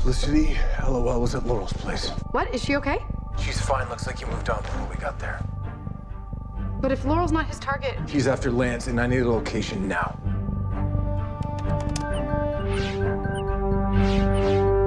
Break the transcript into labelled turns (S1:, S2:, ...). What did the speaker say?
S1: Felicity, LOL was at Laurel's place.
S2: What? Is she okay?
S1: She's fine. Looks like he moved on before we got there.
S2: But if Laurel's not his target,
S1: He's after Lance, and I need a location now.